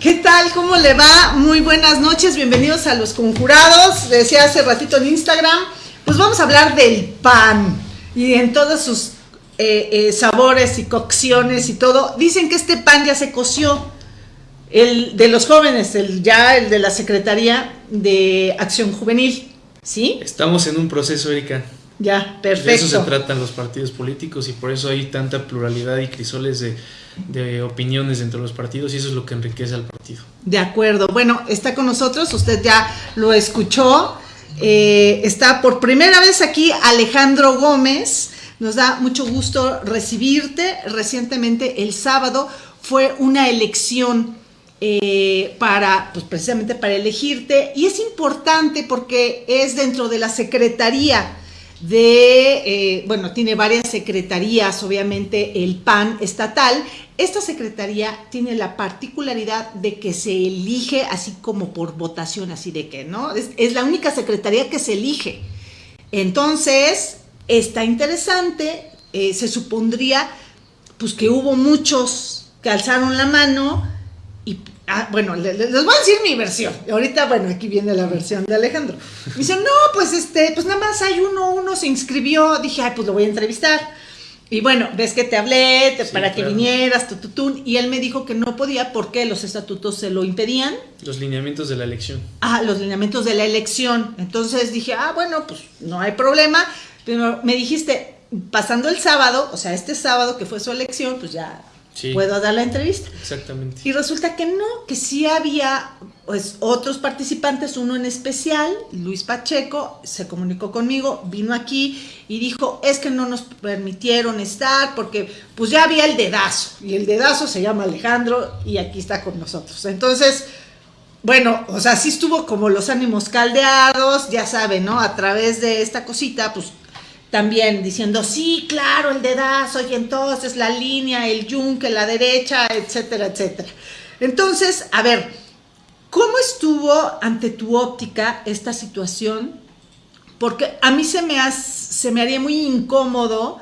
¿Qué tal? ¿Cómo le va? Muy buenas noches, bienvenidos a Los Conjurados. Decía hace ratito en Instagram, pues vamos a hablar del pan y en todos sus eh, eh, sabores y cocciones y todo. Dicen que este pan ya se coció, el de los jóvenes, el ya el de la Secretaría de Acción Juvenil, ¿sí? Estamos en un proceso, Erika. Ya, perfecto. De eso se tratan los partidos políticos y por eso hay tanta pluralidad y crisoles de de opiniones entre los partidos y eso es lo que enriquece al partido. De acuerdo. Bueno, está con nosotros, usted ya lo escuchó. Eh, está por primera vez aquí Alejandro Gómez. Nos da mucho gusto recibirte. Recientemente, el sábado, fue una elección eh, para, pues precisamente para elegirte. Y es importante porque es dentro de la Secretaría de, eh, bueno, tiene varias secretarías, obviamente el PAN estatal. Esta secretaría tiene la particularidad de que se elige así como por votación, así de que, ¿no? Es, la única secretaría que se elige. Entonces, está interesante, eh, se supondría, pues que hubo muchos que alzaron la mano y Ah, bueno, les, voy a decir mi versión. Ahorita, bueno, aquí viene la versión de Alejandro. Me dice, no, pues este, pues nada más hay uno, uno se inscribió. Dije, ay, pues lo voy a entrevistar. Y bueno, ves que te hablé para que vinieras, tututún, y él me dijo que no podía porque los estatutos se lo impedían. Los lineamientos de la elección. Ah, los lineamientos de la elección. Entonces dije, ah, bueno, pues no hay problema. Pero me dijiste, pasando el sábado, o sea, este sábado que fue su elección, pues ya puedo dar la entrevista. Exactamente. Y resulta que no, que sí había pues otros participantes, uno en especial, Luis Pacheco, se comunicó conmigo, vino aquí y dijo, es que no nos permitieron estar porque pues ya había el dedazo, y el dedazo se llama Alejandro y aquí está con nosotros. Entonces, bueno, o sea, sí estuvo como los ánimos caldeados, ya saben, ¿no? A través de esta cosita, pues también diciendo, sí, claro, el dedazo, y entonces la línea, el yunque, la derecha, etcétera, etcétera. Entonces, a ver, ¿cómo estuvo ante tu óptica esta situación? Porque a mí se me, se me haría muy incómodo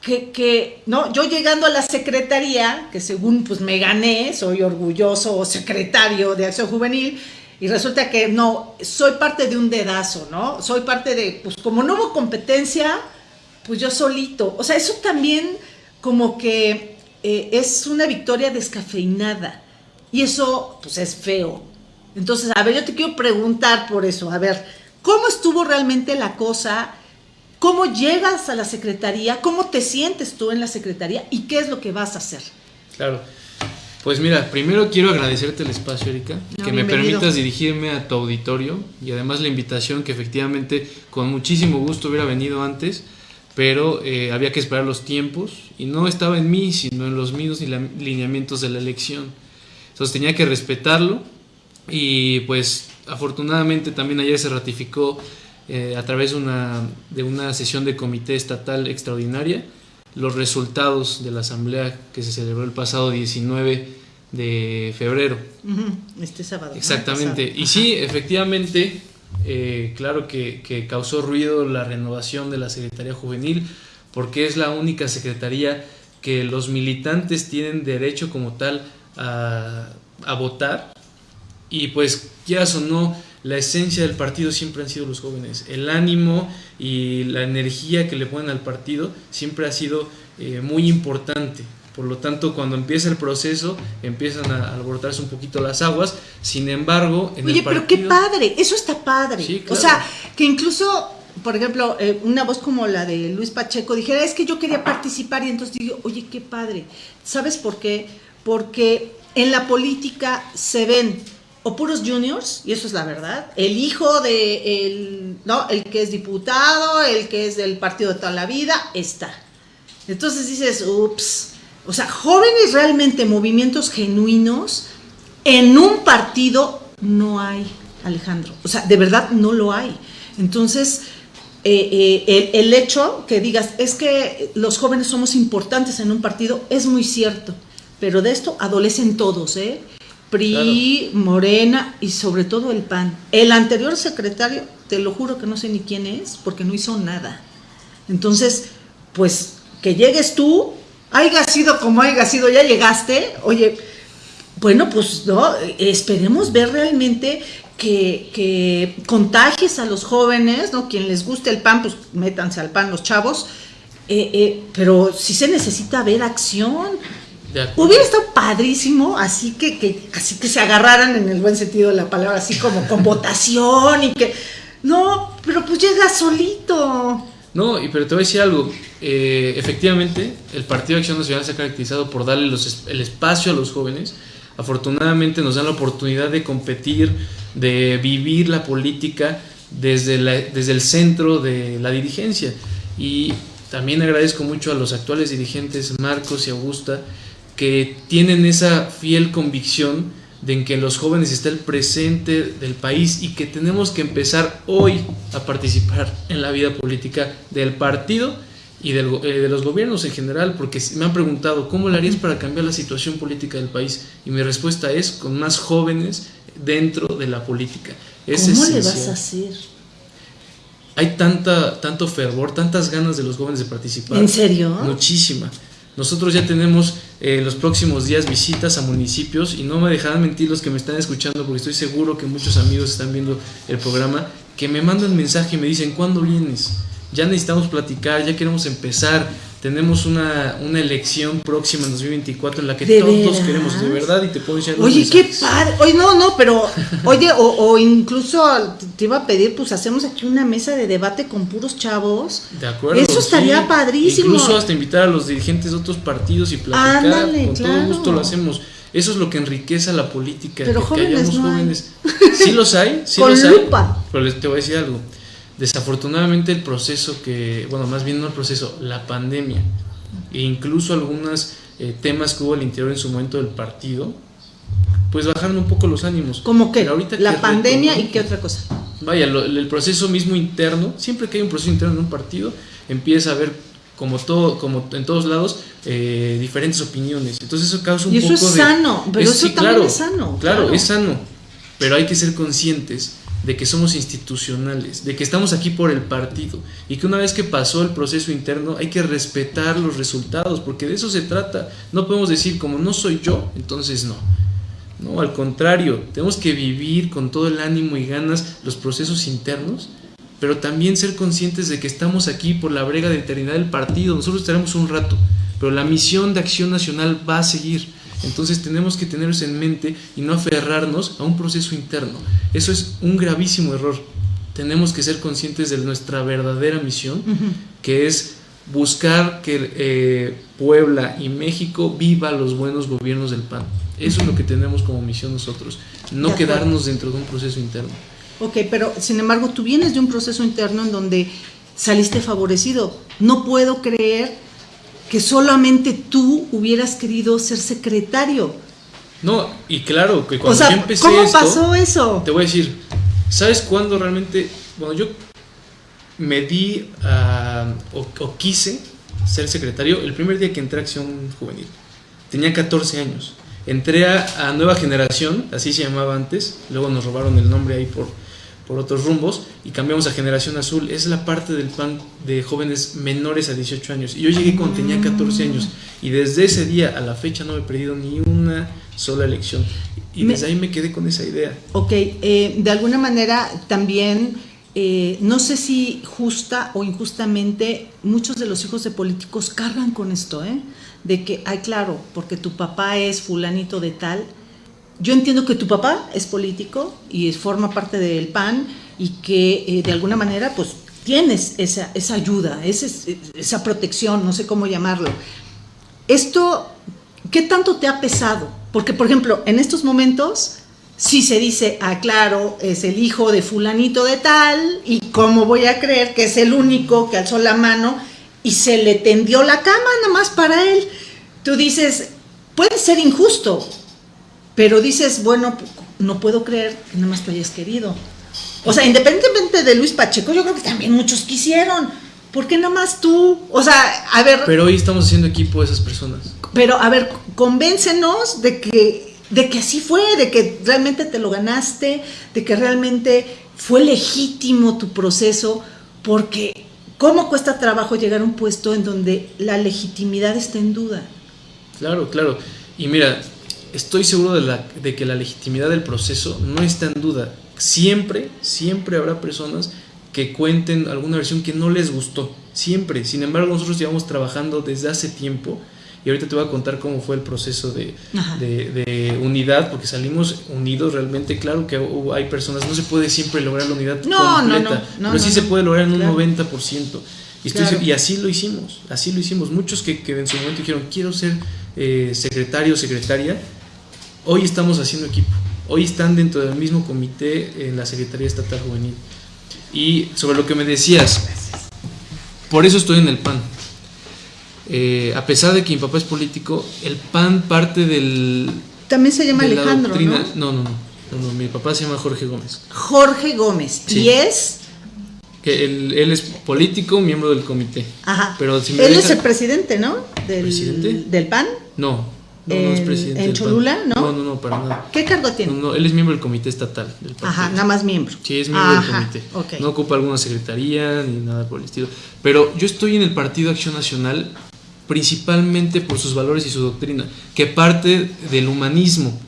que, que, no, yo llegando a la secretaría, que según pues me gané, soy orgulloso secretario de Acción Juvenil, y resulta que no, soy parte de un dedazo, ¿no? Soy parte de, pues como no hubo competencia, pues yo solito. O sea, eso también como que eh, es una victoria descafeinada. Y eso, pues es feo. Entonces, a ver, yo te quiero preguntar por eso. A ver, ¿cómo estuvo realmente la cosa? ¿Cómo llegas a la secretaría? ¿Cómo te sientes tú en la secretaría? ¿Y qué es lo que vas a hacer? Claro. Pues mira, primero quiero agradecerte el espacio, Erika, que me permitas dirigirme a tu auditorio y además la invitación que efectivamente con muchísimo gusto hubiera venido antes, pero eh, había que esperar los tiempos y no estaba en mí, sino en los míos y lineamientos de la elección. Entonces tenía que respetarlo y pues afortunadamente también ayer se ratificó eh, a través una, de una sesión de comité estatal extraordinaria los resultados de la asamblea que se celebró el pasado 19 de febrero. Este sábado. Exactamente. Y sí, efectivamente, eh, claro que, causó ruido la renovación de la Secretaría Juvenil, porque es la única secretaría que los militantes tienen derecho como tal a, a votar. Y pues, quieras o no, la esencia del partido siempre han sido los jóvenes. El ánimo y la energía que le ponen al partido siempre ha sido eh, muy importante. Por lo tanto, cuando empieza el proceso, empiezan a alborotarse un poquito las aguas. Sin embargo, en Oye, pero qué padre, eso está padre. O sea, que incluso, por ejemplo, eh, una voz como la de Luis Pacheco dijera, es que yo quería participar y entonces digo, oye, qué padre. ¿Sabes por qué? Porque en la política se ven o puros juniors, y eso es la verdad, el hijo de el, no, el que es diputado, el que es del partido de toda la vida, está. Entonces dices, ups, o sea, jóvenes realmente, movimientos genuinos, en un partido no hay, Alejandro. O sea, de verdad no lo hay. Entonces, eh, eh, el, el, hecho que digas, es que los jóvenes somos importantes en un partido, es muy cierto. Pero de esto adolecen todos, ¿eh? PRI, Morena y sobre todo el PAN. El anterior secretario, te lo juro que no sé ni quién es, porque no hizo nada. Entonces, pues que llegues tú, haya sido como haya sido, ya llegaste, oye, bueno, pues no, esperemos ver realmente que, que, contagies a los jóvenes, ¿no? Quien les guste el pan, pues métanse al pan los chavos, eh, eh, pero sí se necesita ver acción. Hubiera estado padrísimo, así que, que, así que se agarraran en el buen sentido de la palabra, así como con votación y que. No, pero pues llega solito. No, y pero te voy a decir algo. Eh, efectivamente, el Partido de Acción Nacional se ha caracterizado por darle los, el espacio a los jóvenes. Afortunadamente nos dan la oportunidad de competir, de vivir la política desde, la, desde el centro de la dirigencia. Y también agradezco mucho a los actuales dirigentes, Marcos y Augusta, que tienen esa fiel convicción de en que los jóvenes está el presente del país y que tenemos que empezar hoy a participar en la vida política del partido y del, eh, de los gobiernos en general, porque me han preguntado, ¿cómo lo harías para cambiar la situación política del país? Y mi respuesta es con más jóvenes dentro de la política. ¿Cómo le vas a hacer? Hay tanta, tanto fervor, tantas ganas de los jóvenes de participar. ¿En serio? Muchísima. Nosotros ya tenemos en eh, los próximos días visitas a municipios y no me dejarán mentir los que me están escuchando porque estoy seguro que muchos amigos están viendo el programa que me mandan mensaje y me dicen, ¿cuándo vienes? Ya necesitamos platicar, ya queremos empezar tenemos una, una, elección próxima en 2024 en la que todos queremos, de verdad, y te puedo decir... Oye, qué padre, oye, no, no, pero, oye, o, o, incluso te iba a pedir, pues hacemos aquí una mesa de debate con puros chavos. De acuerdo. Eso estaría padrísimo. Incluso hasta invitar a los dirigentes de otros partidos y platicar, con todo gusto lo hacemos. Eso es lo que enriquece la política, pero que, hayamos jóvenes. Sí los hay, sí los hay. Pero te voy a decir algo Desafortunadamente el proceso que, bueno, más bien no el proceso, la pandemia e incluso algunos eh, temas que hubo al interior en su momento del partido, pues bajaron un poco los ánimos. ¿Cómo que? Ahorita la pandemia y qué otra cosa. Vaya, el proceso mismo interno, siempre que hay un proceso interno en un partido, empieza a haber como todo, como en todos lados, eh, diferentes opiniones. Entonces eso causa un y eso es sano, pero eso también es sano. claro, es sano, pero hay que ser conscientes de que somos institucionales, de que estamos aquí por el partido y que una vez que pasó el proceso interno hay que respetar los resultados, porque de eso se trata. No podemos decir como no soy yo, entonces no. No, al contrario, tenemos que vivir con todo el ánimo y ganas los procesos internos, pero también ser conscientes de que estamos aquí por la brega de eternidad del partido. Nosotros estaremos un rato, pero la misión de acción nacional va a seguir. Entonces tenemos que tener eso en mente y no aferrarnos a un proceso interno. Eso es un gravísimo error. Tenemos que ser conscientes de nuestra verdadera misión, que es buscar que eh, Puebla y México viva los buenos gobiernos del PAN. Eso es lo que tenemos como misión nosotros, no quedarnos dentro de un proceso interno. Ok, pero sin embargo tú vienes de un proceso interno en donde saliste favorecido. No puedo creer que solamente tú hubieras querido ser secretario. No, y claro, que cuando yo empecé ¿cómo pasó eso? Te voy a decir, ¿sabes cuándo realmente, bueno, yo me di o, quise ser secretario el primer día que entré a Acción Juvenil. Tenía 14 años. Entré a, a Nueva Generación, así se llamaba antes, luego nos robaron el nombre ahí por, por otros rumbos y cambiamos a Generación Azul. Es la parte del PAN de jóvenes menores a 18 años. Y yo llegué cuando tenía 14 años y desde ese día a la fecha no me he perdido ni una sola elección. Y desde ahí me quedé con esa idea. Ok, eh, de alguna manera también, eh, no sé si justa o injustamente, muchos de los hijos de políticos cargan con esto, ¿eh? De que, ay, claro, porque tu papá es fulanito de tal, yo entiendo que tu papá es político y forma parte del PAN y que eh, de alguna manera pues tienes esa, esa ayuda, esa, esa protección, no sé cómo llamarlo. Esto, ¿qué tanto te ha pesado? Porque, por ejemplo, en estos momentos, si se dice, ah, claro, es el hijo de fulanito de tal, y cómo voy a creer que es el único que alzó la mano y se le tendió la cama nada más para él. Tú dices, puede ser injusto, pero dices, bueno, no puedo creer que nada más tú hayas querido. O sea, independientemente de Luis Pacheco, yo creo que también muchos quisieron. ¿Por qué nada más tú? O sea, a ver. Pero hoy estamos haciendo equipo de esas personas. Pero, a ver, convéncenos de que, de que así fue, de que realmente te lo ganaste, de que realmente fue legítimo tu proceso, porque ¿cómo cuesta trabajo llegar a un puesto en donde la legitimidad está en duda? Claro, claro. Y mira, estoy seguro de, la, de que la legitimidad del proceso no está en duda. Siempre, siempre habrá personas que cuenten alguna versión que no les gustó. Siempre. Sin embargo, nosotros llevamos trabajando desde hace tiempo y ahorita te voy a contar cómo fue el proceso de, de, unidad, porque salimos unidos realmente. Claro que hay personas, no se puede siempre lograr la unidad completa, pero sí se puede lograr en un 90%. Y, y, así lo hicimos, así lo hicimos. Muchos que, que en su momento dijeron, quiero ser eh, secretario o secretaria, hoy estamos haciendo equipo. Hoy están dentro del mismo comité en la Secretaría Estatal Juvenil. Y sobre lo que me decías, por eso estoy en el PAN. Eh, a pesar de que mi papá es político, el PAN parte del... También se llama Alejandro, ¿no? ¿no? No, no, mi papá se llama Jorge Gómez. Jorge Gómez. ¿Y es? Que él, él, es político, miembro del comité. Ajá. Pero él es el presidente, ¿no? Del, ¿Presidente? ¿Del PAN? No, no, no es presidente. ¿En Cholula? ¿no? No, no, no, para nada. ¿Qué cargo tiene? No, él es miembro del comité estatal del partido. Ajá, nada más miembro. Sí, es miembro del comité. No ocupa alguna secretaría ni nada por el estilo. Pero yo estoy en el Partido Acción Nacional principalmente por sus valores y su doctrina, que parte del humanismo,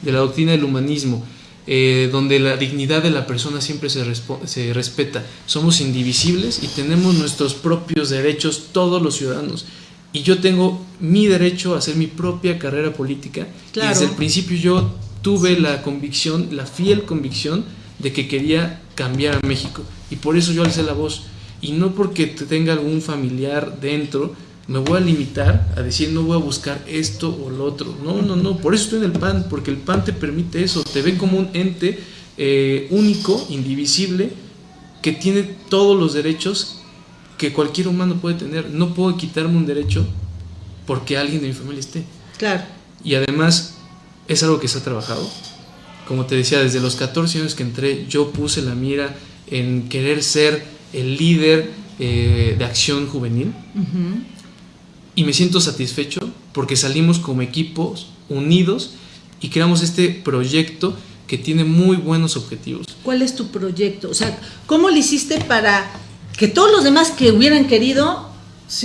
de la doctrina del humanismo, eh, donde la dignidad de la persona siempre se, se respeta. Somos indivisibles y tenemos nuestros propios derechos todos los ciudadanos. Y yo tengo mi derecho a hacer mi propia carrera política. Y desde el principio yo tuve la convicción, la fiel convicción de que quería cambiar a México. Y por eso yo alcé la voz. Y no porque tenga algún familiar dentro, me voy a limitar a decir no voy a buscar esto o lo otro. No, no, no, por eso estoy en el PAN, porque el PAN te permite eso, te ve como un ente eh, único, indivisible, que tiene todos los derechos que cualquier humano puede tener. No puedo quitarme un derecho porque alguien de mi familia esté. Claro. Y además es algo que se ha trabajado. Como te decía, desde los 14 años que entré, yo puse la mira en querer ser el líder eh, de acción juvenil y me siento satisfecho porque salimos como equipos unidos y creamos este proyecto que tiene muy buenos objetivos. ¿Cuál es tu proyecto? O sea, ¿cómo lo hiciste para que todos los demás que hubieran querido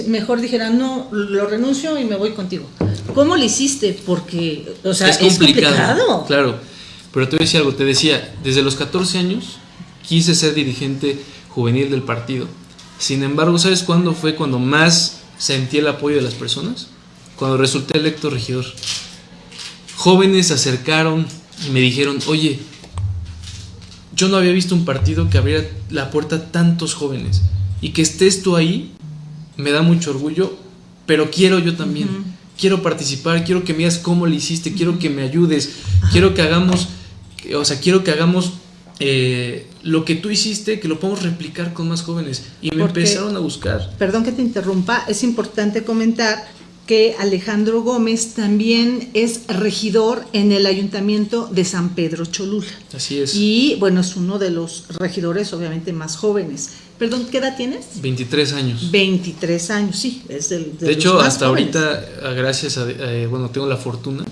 mejor dijeran, no, lo renuncio y me voy contigo? ¿Cómo lo hiciste? Porque, o sea, es complicado. Claro, pero te voy a decir algo, te decía, desde los 14 años quise ser dirigente juvenil del partido. Sin embargo, ¿sabes cuándo fue cuando más sentí el apoyo de las personas cuando resulté electo regidor. Jóvenes se acercaron y me dijeron, oye, yo no había visto un partido que abriera la puerta a tantos jóvenes y que estés tú ahí me da mucho orgullo, pero quiero yo también. Quiero participar, quiero que me digas cómo le hiciste, quiero que me ayudes, quiero que hagamos, o sea, quiero que hagamos eh, lo que tú hiciste, que lo podemos replicar con más jóvenes. Y me empezaron a buscar. Perdón que te interrumpa, es importante comentar que Alejandro Gómez también es regidor en el ayuntamiento de San Pedro Cholula. Así es. Y bueno, es uno de los regidores obviamente más jóvenes. Perdón, ¿qué edad tienes? 23 años. 23 años, sí, es del... De, hecho, hasta ahorita, gracias a, eh, bueno, tengo la fortuna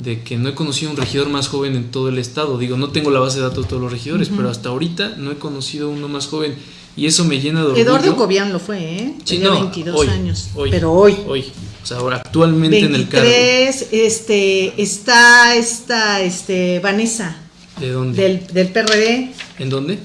de que no he conocido un regidor más joven en todo el estado. Digo, no tengo la base de datos de todos los regidores, pero hasta ahorita no he conocido uno más joven. Y eso me llena de orgullo. Eduardo Cobian lo fue, ¿eh? Tenía 22 años. Hoy, pero hoy. Hoy. O sea, ahora actualmente en el cargo. este, está esta, este, Vanessa. ¿De dónde? Del, del PRD. ¿En dónde?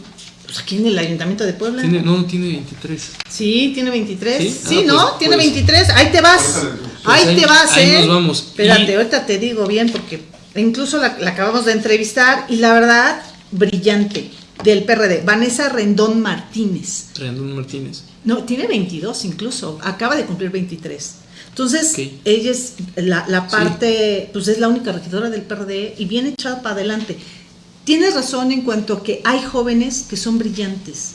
Pues aquí en el Ayuntamiento de Puebla. ¿Tiene, no, tiene 23. Sí, tiene 23. Sí, ah, ¿no? Pues, tiene 23. Pues. Ahí te vas. ahí, pues te vas, ahí ¿eh? Nos vamos. Espérate, ahorita te digo bien porque incluso la, acabamos de entrevistar y la verdad, brillante. Del PRD, Vanessa Rendón Martínez. Rendón Martínez. No, tiene 22 incluso. Acaba de cumplir 23. Entonces, ella es la, la parte, pues es la única regidora del PRD y viene echada para adelante. Tienes razón en cuanto a que hay jóvenes que son brillantes.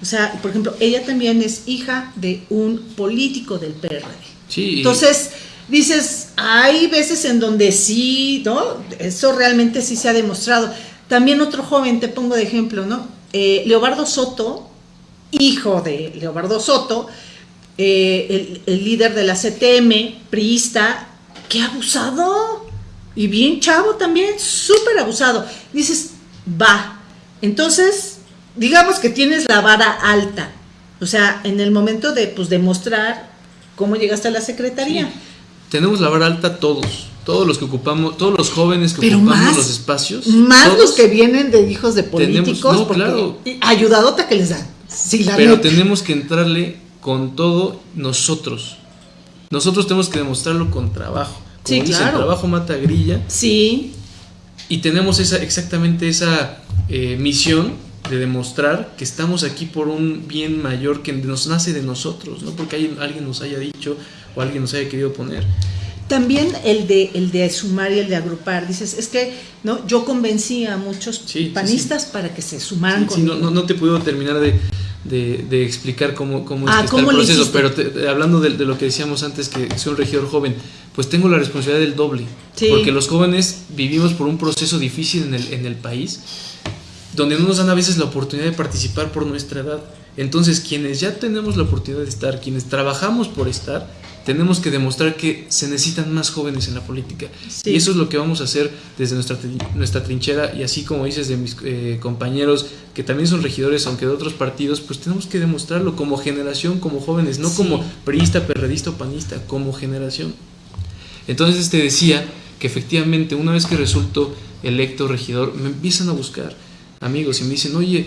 O sea, por ejemplo, ella también es hija de un político del PRD. Sí. Entonces, dices, hay veces en donde sí, ¿no? Eso realmente sí se ha demostrado. También otro joven, te pongo de ejemplo, ¿no? Eh, Leobardo Soto, hijo de Leobardo Soto, eh, el, líder de la CTM, priista, que abusado. Y bien chavo también, súper abusado. Dices, va. Entonces, digamos que tienes la vara alta. O sea, en el momento de pues demostrar cómo llegaste a la secretaría. Tenemos la vara alta todos, todos los que ocupamos, todos los jóvenes que ocupamos los espacios. Más los que vienen de hijos de políticos. no, claro. Ayudadota que les dan. Pero tenemos que entrarle con todo nosotros. Nosotros tenemos que demostrarlo con trabajo. Como sí, claro. trabajo mata grilla. Sí. Y tenemos esa, exactamente esa eh, misión de demostrar que estamos aquí por un bien mayor que nos nace de nosotros, no porque alguien nos haya dicho o alguien nos haya querido poner. También el de, el de sumar y el de agrupar. Dices, es que no yo convencí a muchos panistas para que se sumaran con no, no, te puedo terminar de, de, explicar cómo, cómo es ah, está el proceso, pero hablando de, lo que decíamos antes, que soy un regidor joven, pues tengo la responsabilidad del doble. Porque los jóvenes vivimos por un proceso difícil en el, en el país, donde no nos dan a veces la oportunidad de participar por nuestra edad. Entonces, quienes ya tenemos la oportunidad de estar, quienes trabajamos por estar, tenemos que demostrar que se necesitan más jóvenes en la política. Y eso es lo que vamos a hacer desde nuestra, nuestra trinchera y así como dices de mis eh, compañeros que también son regidores, aunque de otros partidos, pues tenemos que demostrarlo como generación, como jóvenes, no como periodista, perredista o panista, como generación. Entonces te decía que efectivamente una vez que resulto electo regidor, me empiezan a buscar amigos y me dicen, oye,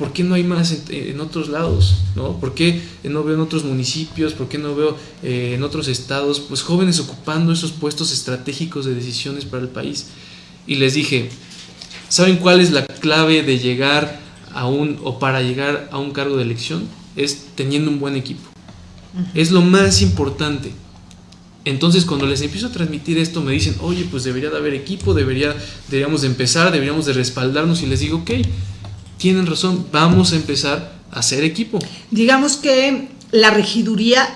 ¿por qué no hay más en, otros lados? ¿no? ¿Por qué no veo en otros municipios? ¿Por qué no veo eh, en otros estados? Pues jóvenes ocupando esos puestos estratégicos de decisiones para el país. Y les dije, ¿saben cuál es la clave de llegar a un, o para llegar a un cargo de elección? Es teniendo un buen equipo. Es lo más importante. Entonces cuando les empiezo a transmitir esto me dicen, oye, pues debería de haber equipo, debería, deberíamos de empezar, deberíamos de respaldarnos y les digo, ok, tienen razón, vamos a empezar a hacer equipo. Digamos que la regiduría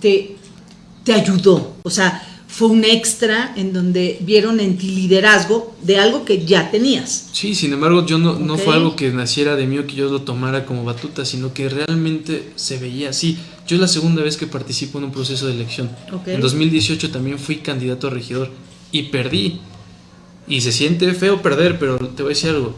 te, te ayudó, o sea, fue un extra en donde vieron en ti liderazgo de algo que ya tenías. Sí, sin embargo, yo no, no fue algo que naciera de mí o que yo lo tomara como batuta, sino que realmente se veía así. Yo es la segunda vez que participo en un proceso de elección. En 2018 también fui candidato a regidor y perdí. Y se siente feo perder, pero te voy a decir algo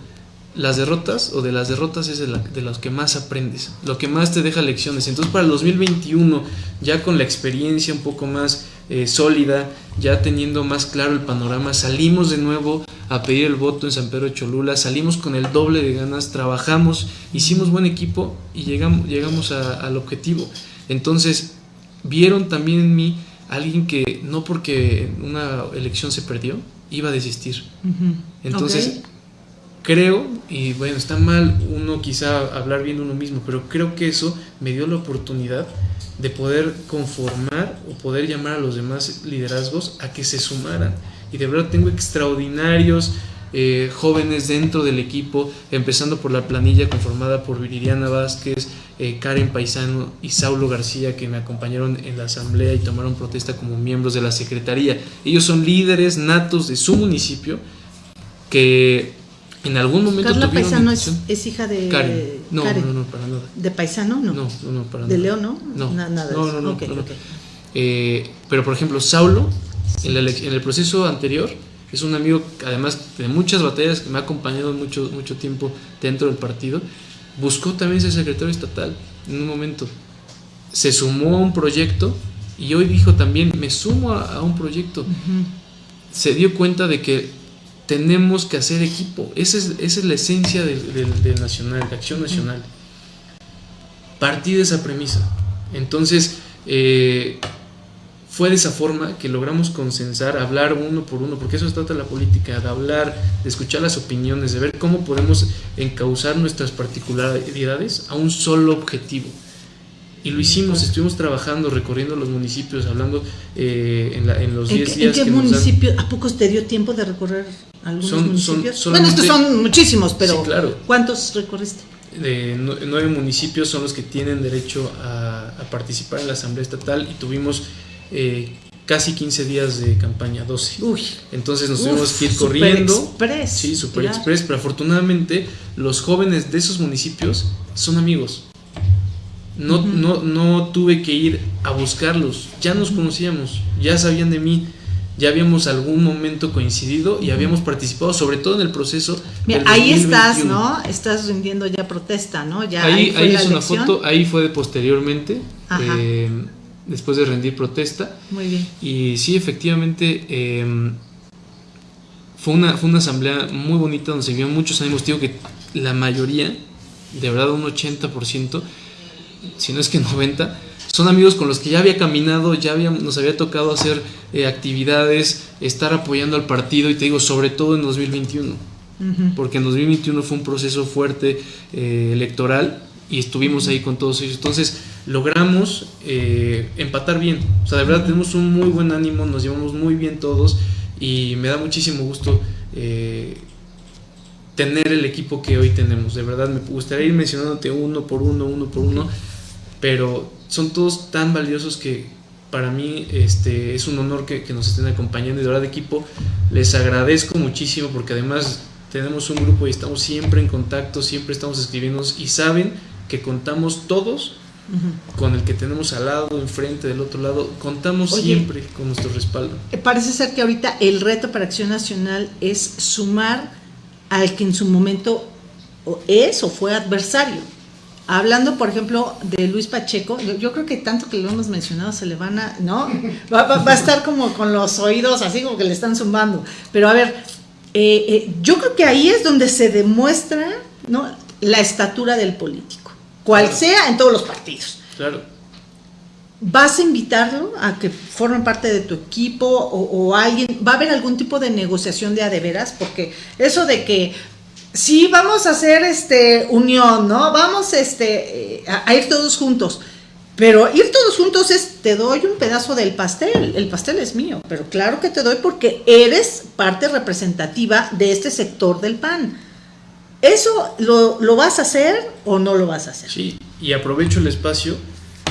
las derrotas o de las derrotas es de, la, de, los que más aprendes, lo que más te deja lecciones. Entonces para el 2021, ya con la experiencia un poco más eh, sólida, ya teniendo más claro el panorama, salimos de nuevo a pedir el voto en San Pedro de Cholula, salimos con el doble de ganas, trabajamos, hicimos buen equipo y llegamos, llegamos al objetivo. Entonces vieron también en mí alguien que no porque una elección se perdió, iba a desistir. Entonces creo, y bueno, está mal uno quizá hablar bien uno mismo, pero creo que eso me dio la oportunidad de poder conformar o poder llamar a los demás liderazgos a que se sumaran. Y de verdad tengo extraordinarios eh, jóvenes dentro del equipo, empezando por la planilla conformada por Viridiana Vázquez, eh, Karen Paisano y Saulo García, que me acompañaron en la asamblea y tomaron protesta como miembros de la secretaría. Ellos son líderes natos de su municipio que en algún momento Carla Paisano es, hija de Karen. No, no, no, para nada. ¿De Paisano? No. No, no, no para nada. ¿De León no? No, nada. No, no, no. Eh, pero por ejemplo, Saulo, en, en, el proceso anterior, es un amigo, además de muchas batallas, que me ha acompañado mucho, mucho tiempo dentro del partido, buscó también ser secretario estatal en un momento. Se sumó a un proyecto y hoy dijo también, me sumo a, un proyecto. Se dio cuenta de que tenemos que hacer equipo. Esa es, esa es la esencia del, nacional, de acción nacional. Partí de esa premisa. Entonces, eh, fue de esa forma que logramos consensar, hablar uno por uno, porque eso se trata la política, de hablar, de escuchar las opiniones, de ver cómo podemos encauzar nuestras particularidades a un solo objetivo. Y lo hicimos, estuvimos trabajando, recorriendo los municipios, hablando eh, en, la, en, los 10 días. ¿En qué municipio? ¿A pocos te dio tiempo de recorrer algunos municipios? bueno, estos son muchísimos, pero ¿cuántos recorriste? De nueve municipios son los que tienen derecho a, participar en la Asamblea Estatal y tuvimos eh, casi 15 días de campaña, 12. Uy, Entonces nos tuvimos que ir corriendo. Express, sí, Super Express, pero afortunadamente los jóvenes de esos municipios son amigos no, no, no tuve que ir a buscarlos, ya nos conocíamos, ya sabían de mí, ya habíamos algún momento coincidido y habíamos participado, sobre todo en el proceso. Mira, ahí estás, ¿no? Estás rindiendo ya protesta, ¿no? Ya ahí, ahí, es una foto, ahí fue posteriormente. Eh, después de rendir protesta. Muy bien. Y sí, efectivamente, em, fue, una, fue una asamblea muy bonita donde se vio muchos ánimos. Digo que la mayoría, de verdad un 80%, si no es que 90%, son amigos con los que ya había caminado, ya había, nos había tocado hacer eh, actividades, estar apoyando al partido y te digo, sobre todo en 2021, porque en 2021 fue un proceso fuerte eh, electoral y estuvimos ahí con todos ellos. Entonces logramos eh, empatar bien, o sea, de verdad tenemos un muy buen ánimo, nos llevamos muy bien todos y me da muchísimo gusto tener el equipo que hoy tenemos. De verdad, me gustaría ir mencionándote uno por uno, uno por uno, pero son todos tan valiosos que para mí este, es un honor que, nos estén acompañando y de verdad equipo les agradezco muchísimo porque además tenemos un grupo y estamos siempre en contacto, siempre estamos escribiendo y saben que contamos todos con el que tenemos al lado, enfrente, del otro lado, contamos siempre con nuestro respaldo. Eh, parece ser que ahorita el reto para Acción Nacional es sumar al que en su momento es o fue adversario. Hablando, por ejemplo, de Luis Pacheco, yo, creo que tanto que lo hemos mencionado se le van a, ¿no? Va, a estar como con los oídos así como que le están zumbando. Pero a ver, eh, eh, yo creo que ahí es donde se demuestra, ¿no? La estatura del político, cual sea en todos los partidos. Claro. ¿Vas a invitarlo a que forme parte de tu equipo o, o, alguien? ¿Va a haber algún tipo de negociación de adeveras? Porque eso de que sí, vamos a hacer este unión, ¿no? Vamos este, eh, a, ir todos juntos. Pero ir todos juntos es, te doy un pedazo del pastel, el pastel es mío, pero claro que te doy porque eres parte representativa de este sector del PAN. ¿Eso lo, lo vas a hacer o no lo vas a hacer? Sí, y aprovecho el espacio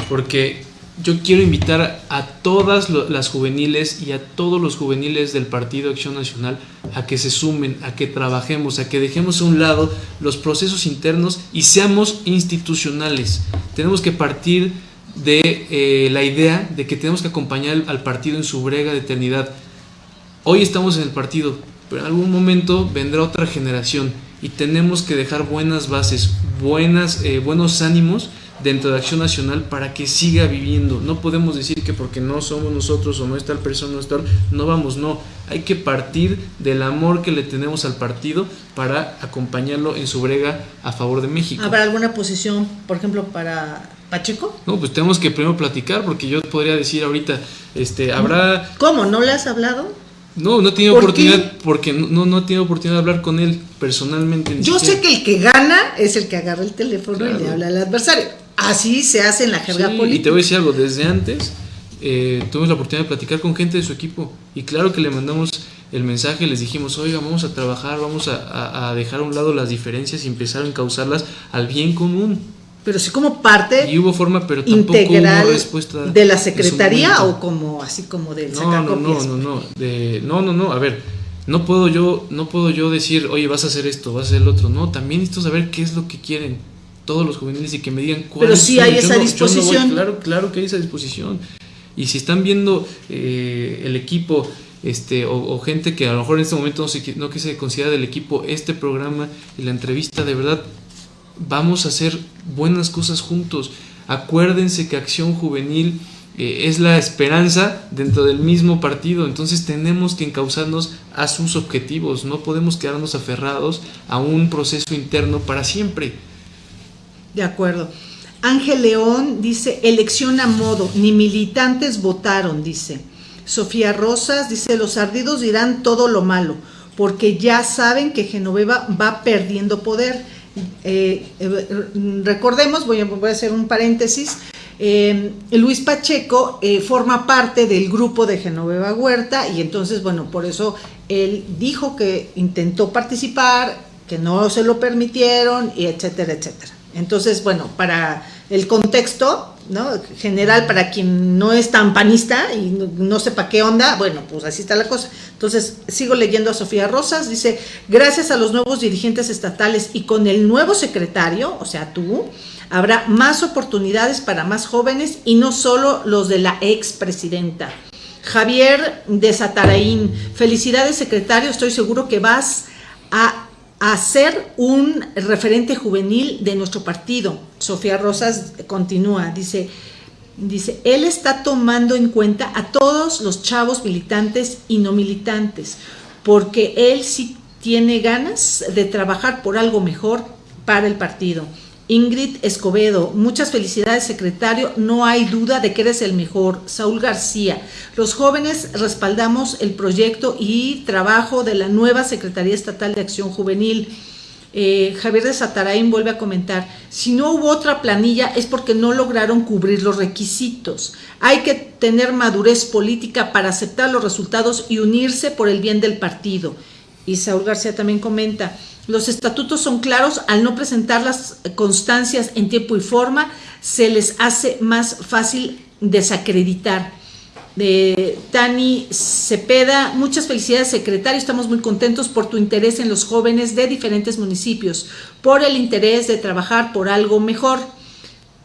porque yo quiero invitar a todas las juveniles y a todos los juveniles del Partido Acción Nacional a que se sumen, a que trabajemos, a que dejemos a un lado los procesos internos y seamos institucionales. Tenemos que partir de eh, la idea de que tenemos que acompañar al partido en su brega de eternidad. Hoy estamos en el partido, pero en algún momento vendrá otra generación y tenemos que dejar buenas bases, buenas, eh, buenos ánimos dentro de Acción Nacional para que siga viviendo. No podemos decir que porque no somos nosotros o no está el persona, no, está, no vamos, no. Hay que partir del amor que le tenemos al partido para acompañarlo en su brega a favor de México. ¿Habrá alguna posición, por ejemplo, para Pacheco? No, pues tenemos que primero platicar porque yo podría decir ahorita, este, habrá... ¿Cómo? ¿No le has hablado? No, no he tenido oportunidad porque no, no he tenido oportunidad de hablar con él personalmente. Yo sé que el que gana es el que agarra el teléfono y le habla al adversario. Así se hace en la jerga política. Y te voy a decir algo, desde antes eh, tuvimos la oportunidad de platicar con gente de su equipo y claro que le mandamos el mensaje, les dijimos, oiga, vamos a trabajar, vamos a, dejar a un lado las diferencias y empezar a encauzarlas al bien común. Pero sí como parte y hubo forma, pero tampoco integral hubo respuesta de la secretaría o como así como de no, no, no, no, no, de, no, no, no, a ver, no puedo yo, no puedo yo decir, oye, vas a hacer esto, vas a hacer el otro, no, también necesito saber qué es lo que quieren todos los juveniles y que me digan cuál Pero sí hay esa disposición. claro, claro que hay esa disposición. Y si están viendo eh, el equipo este, o, gente que a lo mejor en este momento no se, no que se considera del equipo, este programa y la entrevista, de verdad, vamos a hacer buenas cosas juntos. Acuérdense que Acción Juvenil eh, es la esperanza dentro del mismo partido, entonces tenemos que encauzarnos a sus objetivos, no podemos quedarnos aferrados a un proceso interno para siempre. De acuerdo. Ángel León dice, elección a modo, ni militantes votaron, dice. Sofía Rosas dice, los ardidos dirán todo lo malo, porque ya saben que Genoveva va perdiendo poder. Eh, eh, recordemos, voy a, voy a, hacer un paréntesis, eh, Luis Pacheco forma parte del grupo de Genoveva Huerta y entonces, bueno, por eso él dijo que intentó participar, que no se lo permitieron, y etcétera, etcétera. Entonces, bueno, para el contexto ¿no? general, para quien no es tan panista y no, sepa qué onda, bueno, pues así está la cosa. Entonces, sigo leyendo a Sofía Rosas, dice, gracias a los nuevos dirigentes estatales y con el nuevo secretario, o sea, tú, habrá más oportunidades para más jóvenes y no solo los de la expresidenta. Javier de Sataraín, felicidades secretario, estoy seguro que vas a a ser un referente juvenil de nuestro partido. Sofía Rosas continúa, dice, Dice, él está tomando en cuenta a todos los chavos militantes y no militantes, porque él sí tiene ganas de trabajar por algo mejor para el partido. Ingrid Escobedo, muchas felicidades secretario, no hay duda de que eres el mejor. Saúl García, los jóvenes respaldamos el proyecto y trabajo de la nueva Secretaría Estatal de Acción Juvenil. Eh, Javier de Satarain vuelve a comentar, si no hubo otra planilla es porque no lograron cubrir los requisitos. Hay que tener madurez política para aceptar los resultados y unirse por el bien del partido. Y Saúl García también comenta, los estatutos son claros, al no presentar las constancias en tiempo y forma, se les hace más fácil desacreditar de Tani Cepeda. Muchas felicidades, secretario. Estamos muy contentos por tu interés en los jóvenes de diferentes municipios, por el interés de trabajar por algo mejor.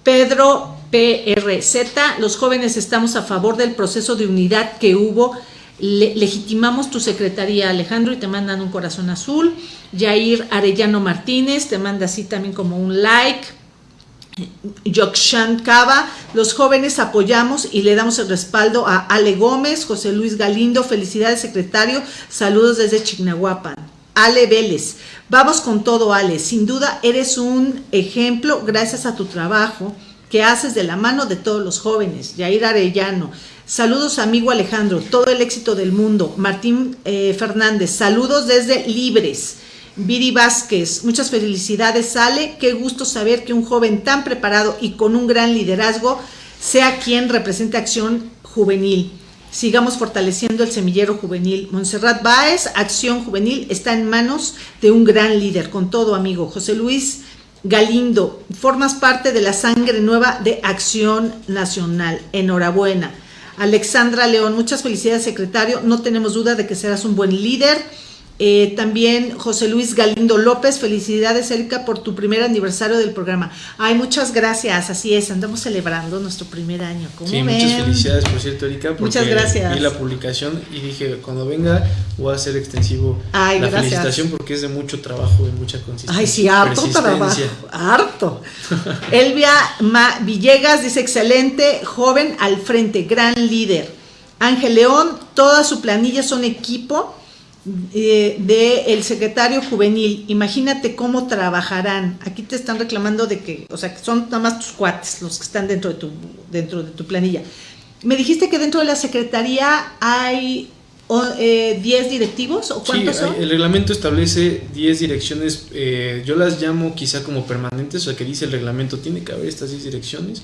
Pedro PRZ, los jóvenes estamos a favor del proceso de unidad que hubo. Legitimamos tu secretaría, Alejandro, y te mandan un corazón azul. Jair Arellano Martínez, te manda así también como un like. Yokshan Cava, los jóvenes apoyamos y le damos el respaldo a Ale Gómez, José Luis Galindo, felicidades secretario, saludos desde Chignahuapan. Ale Vélez, vamos con todo Ale, sin duda eres un ejemplo gracias a tu trabajo que haces de la mano de todos los jóvenes. Yair Arellano, saludos amigo Alejandro, todo el éxito del mundo. Martín eh, Fernández, saludos desde Libres. Viri Vázquez, muchas felicidades, Ale. Qué gusto saber que un joven tan preparado y con un gran liderazgo sea quien represente Acción Juvenil. Sigamos fortaleciendo el semillero juvenil. Montserrat Báez, Acción Juvenil, está en manos de un gran líder. Con todo, amigo. José Luis Galindo, formas parte de la sangre nueva de Acción Nacional. Enhorabuena. Alexandra León, muchas felicidades, secretario. No tenemos duda de que serás un buen líder eh, también José Luis Galindo López, felicidades Erika por tu primer aniversario del programa. Ay, muchas gracias, así es, andamos celebrando nuestro primer año. sí, muchas felicidades por cierto Erika, muchas gracias. vi la publicación y dije, cuando venga voy a hacer extensivo la felicitación porque es de mucho trabajo y mucha consistencia. Ay, sí, harto trabajo, harto. Elvia Villegas dice, excelente, joven al frente, gran líder. Ángel León, toda su planilla son equipo eh, de el secretario juvenil, imagínate cómo trabajarán. Aquí te están reclamando de que, o sea, que son nada más tus cuates los que están dentro de tu, dentro de tu planilla. Me dijiste que dentro de la secretaría hay 10 eh, directivos o cuántos son? El reglamento establece 10 direcciones, eh, yo las llamo quizá como permanentes, o sea que dice el reglamento tiene que haber estas 10 direcciones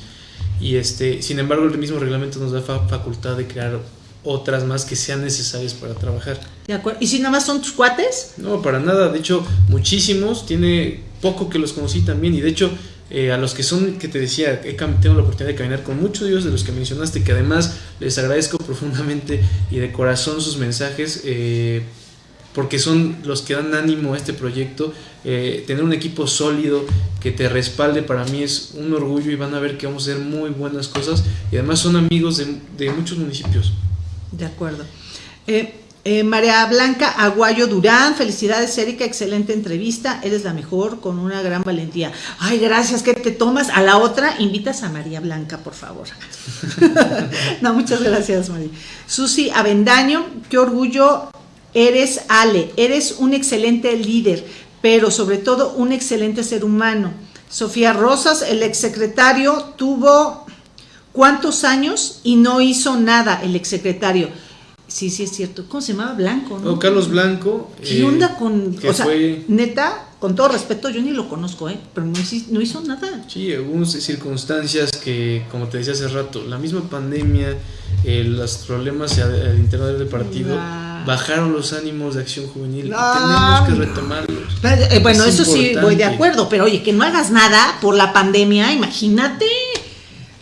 y este, sin embargo el mismo reglamento nos da facultad de crear otras más que sean necesarias para trabajar. De acuerdo. ¿Y si nada más son tus cuates? No, para nada. De hecho, muchísimos. Tiene poco que los conocí también. Y de hecho, eh, a los que son, que te decía, he, tengo la oportunidad de caminar con muchos de ellos, de los que mencionaste, que además les agradezco profundamente y de corazón sus mensajes. Eh, porque son los que dan ánimo a este proyecto. Eh, tener un equipo sólido que te respalde para mí es un orgullo y van a ver que vamos a hacer muy buenas cosas y además son amigos de, de muchos municipios. De acuerdo. Eh, eh, María Blanca Aguayo Durán, felicidades Erika, excelente entrevista, eres la mejor con una gran valentía. Ay, gracias, ¿qué te tomas? A la otra invitas a María Blanca, por favor. no, muchas gracias, María. Susi Avendaño, qué orgullo eres Ale, eres un excelente líder, pero sobre todo un excelente ser humano. Sofía Rosas, el exsecretario, tuvo ¿Cuántos años y no hizo nada el exsecretario? Sí, sí es cierto. ¿Cómo se llamaba? Blanco, ¿no? Carlos Blanco. ¿Qué onda con...? O sea, neta, con todo respeto, yo ni lo conozco, ¿eh? Pero no, hizo nada. Sí, hubo circunstancias que, como te decía hace rato, la misma pandemia, eh, los problemas al interior del partido... bajaron los ánimos de acción juvenil y tenemos que retomarlos. Eh, bueno, eso sí voy de acuerdo, pero oye, que no hagas nada por la pandemia, imagínate.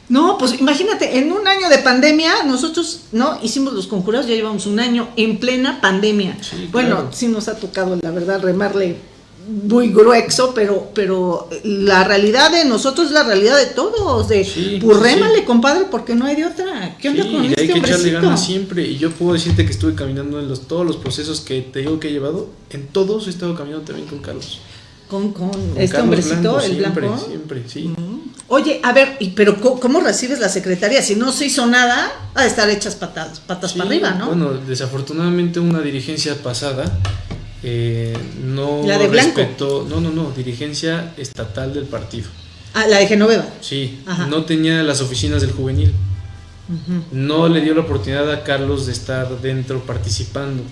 No, pues imagínate, en un año de pandemia, nosotros, ¿no? Hicimos los conjurados, ya llevamos un año en plena pandemia. bueno, sí nos ha tocado, la verdad, remarle muy grueso, pero, pero la realidad de nosotros es la realidad de todos, de sí, pues rémale, compadre, porque no hay de otra. ¿Qué onda con este hay que echarle ganas siempre, y yo puedo decirte que estuve caminando en los, todos los procesos que te digo que he llevado, en todos he estado caminando también con Carlos. Con, con, este hombrecito, el siempre, blanco. Siempre, sí. Oye, a ver, ¿y pero cómo, recibes la secretaría? Si no se hizo nada, a estar hechas patas, patas para arriba, ¿no? Bueno, desafortunadamente una dirigencia pasada eh, no ¿La de respetó, no, no, no, dirigencia estatal del partido. Ah, la de Genoveva. Sí, no tenía las oficinas del juvenil. No le dio la oportunidad a Carlos de estar dentro participando.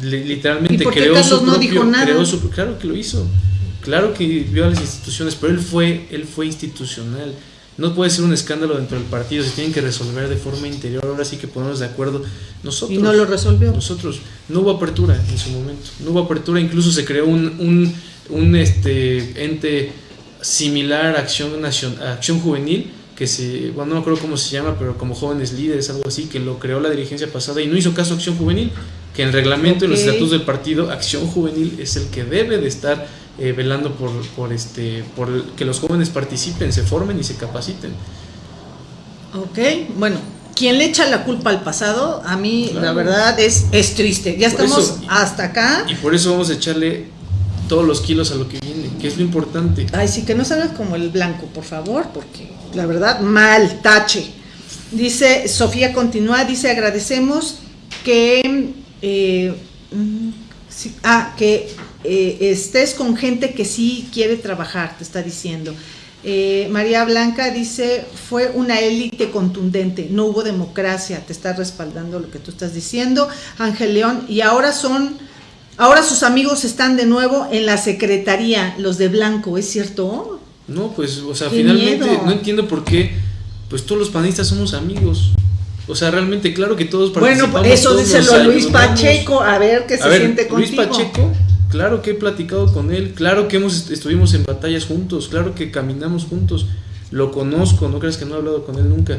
literalmente creó, su no dijo nada? creó su claro que lo hizo. Claro que vio a las instituciones, pero él fue, él fue institucional. No puede ser un escándalo dentro del partido, se tienen que resolver de forma interior, ahora sí que ponernos de acuerdo. Nosotros, y no lo resolvió. Nosotros, no hubo apertura en su momento, no hubo apertura, incluso se creó un, un, un este, ente similar a Acción, Nacional, Acción Juvenil, que se, bueno, no me acuerdo cómo se llama, pero como jóvenes líderes, algo así, que lo creó la dirigencia pasada y no hizo caso a Acción Juvenil, que en el reglamento y los estatutos del partido, Acción Juvenil es el que debe de estar eh, velando por, por, este, por que los jóvenes participen, se formen y se capaciten. Ok, bueno, quien le echa la culpa al pasado, a mí la verdad es, es triste. Ya estamos hasta acá. Y por eso vamos a echarle todos los kilos a lo que viene, que es lo importante. Ay, sí, que no salgas como el blanco, por favor, porque la verdad, mal, tache. Dice, Sofía continúa, dice, agradecemos que, eh, mm, ah, que eh, estés con gente que sí quiere trabajar, te está diciendo. Eh, María Blanca dice, fue una élite contundente, no hubo democracia, te está respaldando lo que tú estás diciendo. Ángel León, y ahora son, ahora sus amigos están de nuevo en la secretaría, los de blanco, ¿es cierto? No, pues, o sea, finalmente no entiendo por qué, pues todos los panistas somos amigos. O sea, realmente, claro que todos participamos. Bueno, eso díselo a Luis Pacheco, a ver qué se siente contigo. Luis Pacheco Claro que he platicado con él, claro que hemos estuvimos en batallas juntos, claro que caminamos juntos. Lo conozco, no creas que no he hablado con él nunca.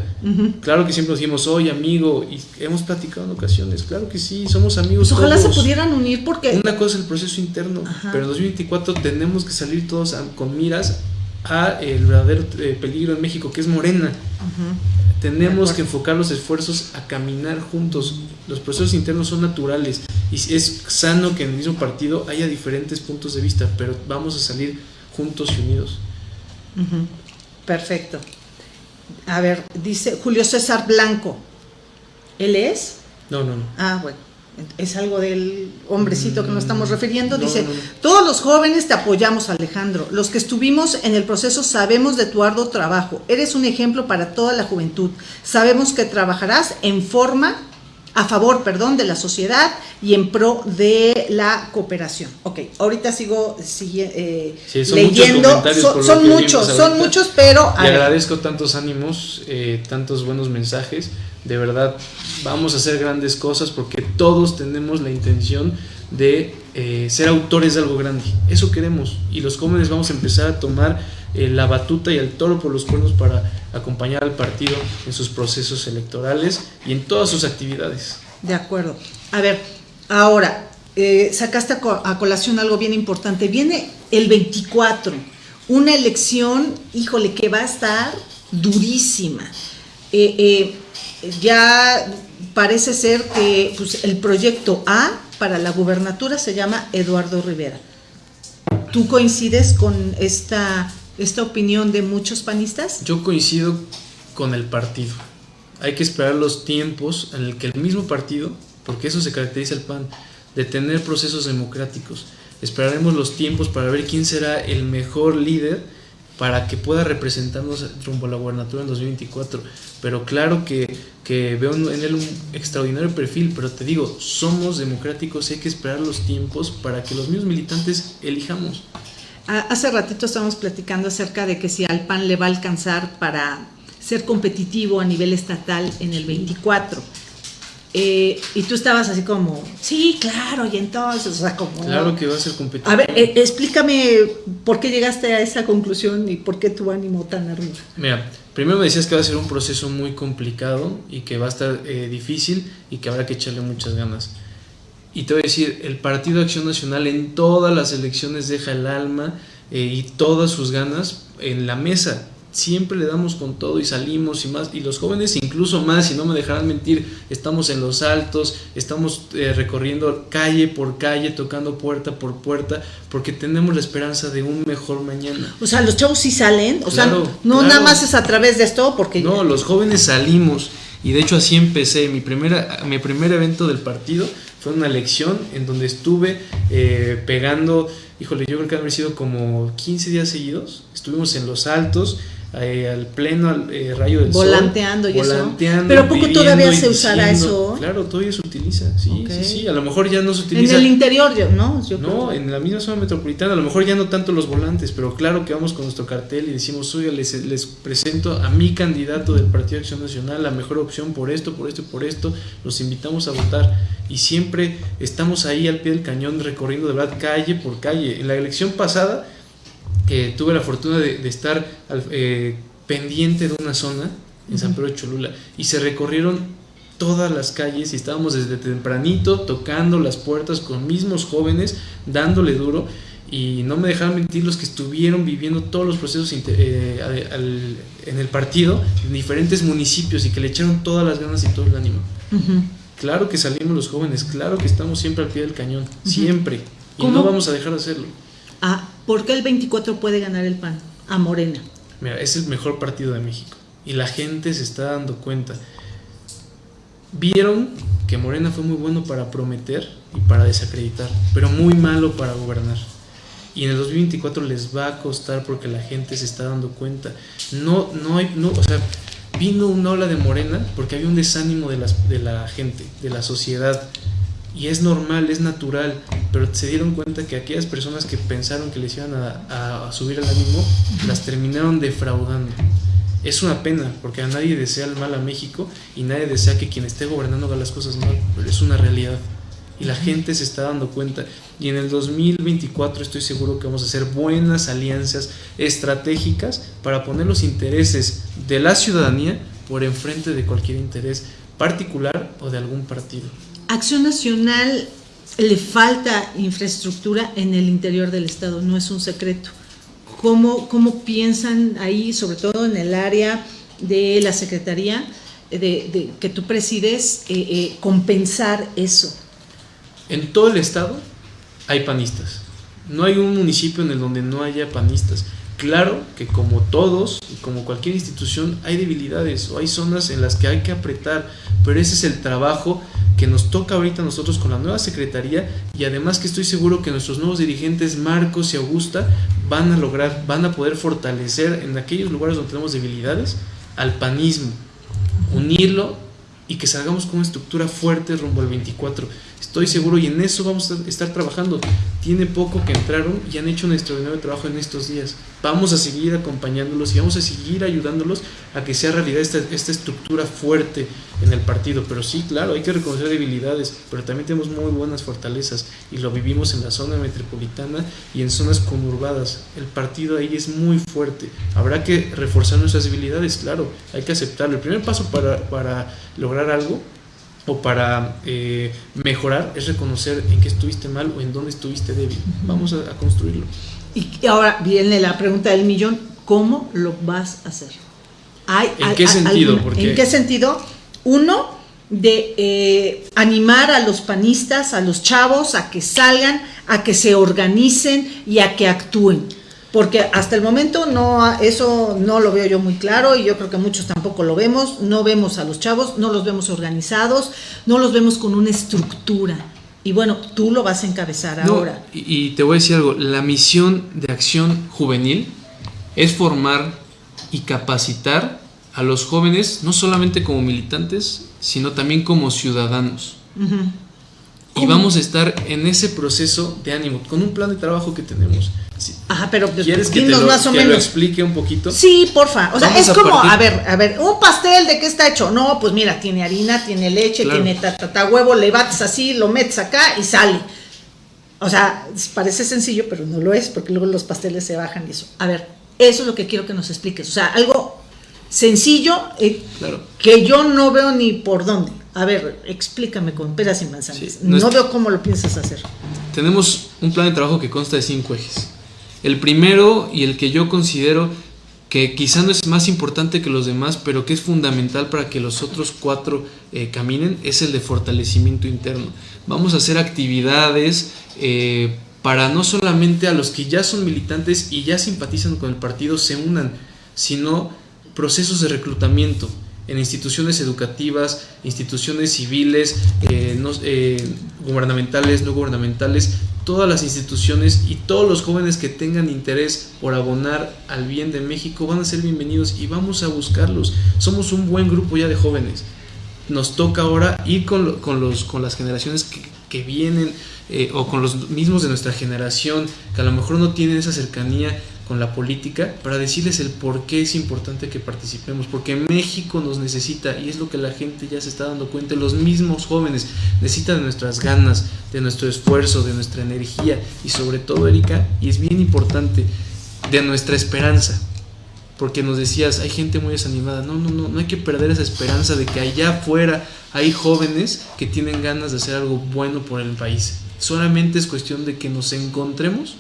Claro que siempre nos dijimos, oye amigo, y hemos platicado en ocasiones. Claro que sí, somos amigos. Pues ojalá se pudieran unir porque... Una cosa es el proceso interno, pero en 2024 tenemos que salir todos con miras a el verdadero eh, peligro en México, que es Morena. Tenemos que enfocar los esfuerzos a caminar juntos. Los procesos internos son naturales y es sano que en el mismo partido haya diferentes puntos de vista, pero vamos a salir juntos y unidos. Perfecto. A ver, dice Julio César Blanco. ¿Él es? No, no, no. Ah, bueno es algo del hombrecito que nos estamos mm, refiriendo, dice, todos los jóvenes te apoyamos Alejandro, los que estuvimos en el proceso sabemos de tu arduo trabajo, eres un ejemplo para toda la juventud, sabemos que trabajarás en forma, a favor, perdón, de la sociedad y en pro de la cooperación. Ok, ahorita sigo eh, leyendo, son, muchos, son muchos, pero... Le agradezco tantos ánimos, eh, tantos buenos mensajes de verdad vamos a hacer grandes cosas porque todos tenemos la intención de eh, ser autores de algo grande. Eso queremos y los jóvenes vamos a empezar a tomar eh, la batuta y el toro por los cuernos para acompañar al partido en sus procesos electorales y en todas sus actividades. De acuerdo. A ver, ahora, eh, sacaste a, colación algo bien importante. Viene el 24, una elección, híjole, que va a estar durísima. eh, ya parece ser que pues, el proyecto A para la gubernatura se llama Eduardo Rivera. ¿Tú coincides con esta, esta opinión de muchos panistas? Yo coincido con el partido. Hay que esperar los tiempos en el que el mismo partido, porque eso se caracteriza el PAN, de tener procesos democráticos. Esperaremos los tiempos para ver quién será el mejor líder para que pueda representarnos rumbo a la gubernatura en 2024. Pero claro que, que, veo en él un extraordinario perfil, pero te digo, somos democráticos y hay que esperar los tiempos para que los mismos militantes elijamos. Hace ratito estábamos platicando acerca de que si al PAN le va a alcanzar para ser competitivo a nivel estatal en el 24. Eh, y tú estabas así como, sí, claro, y entonces, o sea, como... Claro que va a ser competitivo. A ver, eh, explícame por qué llegaste a esa conclusión y por qué tu ánimo tan arriba. Mira, primero me decías que va a ser un proceso muy complicado y que va a estar eh, difícil y que habrá que echarle muchas ganas. Y te voy a decir, el Partido Acción Nacional en todas las elecciones deja el alma y todas sus ganas en la mesa siempre le damos con todo y salimos y más, y los jóvenes incluso más, si no me dejarán mentir, estamos en los altos, estamos eh, recorriendo calle por calle, tocando puerta por puerta, porque tenemos la esperanza de un mejor mañana. O sea, los chavos sí salen, o sea, no nada más es a través de esto, porque... No, los jóvenes salimos, y de hecho así empecé, mi, primera, mi primer evento del partido fue una lección en donde estuve eh, pegando, híjole, yo creo que han sido como 15 días seguidos, estuvimos en los altos, eh, al pleno eh, rayo del volanteando sol. Y volanteando Pero poco todavía se usará eso. Claro, todavía se utiliza, sí, sí, sí, a lo mejor ya no se utiliza. En el interior, ¿no? no, en la misma zona metropolitana, a lo mejor ya no tanto los volantes, pero claro que vamos con nuestro cartel y decimos, oiga, les, les presento a mi candidato del Partido de Acción Nacional, la mejor opción por esto, por esto y por esto, los invitamos a votar. Y siempre estamos ahí al pie del cañón recorriendo de verdad calle por calle. En la elección pasada tuve la fortuna de, estar eh, pendiente de una zona en San Pedro de Cholula y se recorrieron todas las calles y estábamos desde tempranito tocando las puertas con mismos jóvenes, dándole duro y no me dejaron mentir los que estuvieron viviendo todos los procesos eh, en el partido en diferentes municipios y que le echaron todas las ganas y todo el ánimo. Claro que salimos los jóvenes, claro que estamos siempre al pie del cañón, siempre, y no vamos a dejar de hacerlo. Ah, ¿Por qué el 24 puede ganar el PAN? A Morena. Mira, es el mejor partido de México. Y la gente se está dando cuenta. Vieron que Morena fue muy bueno para prometer y para desacreditar, pero muy malo para gobernar. Y en el 2024 les va a costar porque la gente se está dando cuenta. No, no o sea, vino una ola de Morena porque había un desánimo de, las, de la gente, de la sociedad y es normal, es natural, pero se dieron cuenta que aquellas personas que pensaron que les iban a, subir el ánimo, las terminaron defraudando. Es una pena, porque a nadie desea el mal a México y nadie desea que quien esté gobernando haga las cosas mal, pero es una realidad. Y la gente se está dando cuenta. Y en el 2024 estoy seguro que vamos a hacer buenas alianzas estratégicas para poner los intereses de la ciudadanía por enfrente de cualquier interés particular o de algún partido. Acción Nacional le falta infraestructura en el interior del Estado, no es un secreto. ¿Cómo, cómo piensan ahí, sobre todo en el área de la Secretaría de, que tú presides, eh, eh, compensar eso? En todo el Estado hay panistas. No hay un municipio en el donde no haya panistas. Claro que como todos y como cualquier institución hay debilidades o hay zonas en las que hay que apretar, pero ese es el trabajo que nos toca ahorita nosotros con la nueva secretaría y además que estoy seguro que nuestros nuevos dirigentes Marcos y Augusta van a lograr, van a poder fortalecer en aquellos lugares donde tenemos debilidades al panismo, unirlo y que salgamos con una estructura fuerte rumbo al 24 Estoy seguro y en eso vamos a estar trabajando. Tiene poco que entraron y han hecho un extraordinario trabajo en estos días. Vamos a seguir acompañándolos y vamos a seguir ayudándolos a que sea realidad esta, esta estructura fuerte en el partido. Pero sí, claro, hay que reconocer debilidades, pero también tenemos muy buenas fortalezas y lo vivimos en la zona metropolitana y en zonas conurbadas. El partido ahí es muy fuerte. Habrá que reforzar nuestras debilidades, claro, hay que aceptarlo. El primer paso para, para lograr algo o para eh, mejorar es reconocer en qué estuviste mal o en dónde estuviste débil. Vamos a, construirlo. Y ahora viene la pregunta del millón, ¿cómo lo vas a hacer? ¿Hay, ¿En qué sentido? ¿En qué sentido? Uno, de eh, animar a los panistas, a los chavos, a que salgan, a que se organicen y a que actúen porque hasta el momento no eso no lo veo yo muy claro y yo creo que muchos tampoco lo vemos, no vemos a los chavos, no los vemos organizados, no los vemos con una estructura. Y bueno, tú lo vas a encabezar ahora. Y, te voy a decir algo, la misión de acción juvenil es formar y capacitar a los jóvenes, no solamente como militantes, sino también como ciudadanos. Y vamos a estar en ese proceso de ánimo, con un plan de trabajo que tenemos. Ajá, pero ¿Quieres que te lo, más o menos. lo explique un poquito? Sí, porfa. O sea, es como, a, ver, a ver, un pastel de qué está hecho. No, pues mira, tiene harina, tiene leche, tiene ta, huevo, le bates así, lo metes acá y sale. O sea, parece sencillo, pero no lo es, porque luego los pasteles se bajan y eso. A ver, eso es lo que quiero que nos expliques. O sea, algo sencillo eh, que yo no veo ni por dónde. A ver, explícame con peras y manzanas. no veo cómo lo piensas hacer. Tenemos un plan de trabajo que consta de cinco ejes. El primero y el que yo considero que quizá no es más importante que los demás, pero que es fundamental para que los otros cuatro eh, caminen, es el de fortalecimiento interno. Vamos a hacer actividades eh, para no solamente a los que ya son militantes y ya simpatizan con el partido se unan, sino procesos de reclutamiento en instituciones educativas, instituciones civiles, eh, gubernamentales, no gubernamentales, todas las instituciones y todos los jóvenes que tengan interés por abonar al bien de México van a ser bienvenidos y vamos a buscarlos. Somos un buen grupo ya de jóvenes. Nos toca ahora ir con, con los, con las generaciones que, que vienen eh, o con los mismos de nuestra generación que a lo mejor no tienen esa cercanía con la política para decirles el por qué es importante que participemos, porque México nos necesita y es lo que la gente ya se está dando cuenta, los mismos jóvenes necesitan de nuestras ganas, de nuestro esfuerzo, de nuestra energía y sobre todo, Erika, y es bien importante, de nuestra esperanza, porque nos decías, hay gente muy desanimada, no, no, no, no hay que perder esa esperanza de que allá afuera hay jóvenes que tienen ganas de hacer algo bueno por el país. Solamente es cuestión de que nos encontremos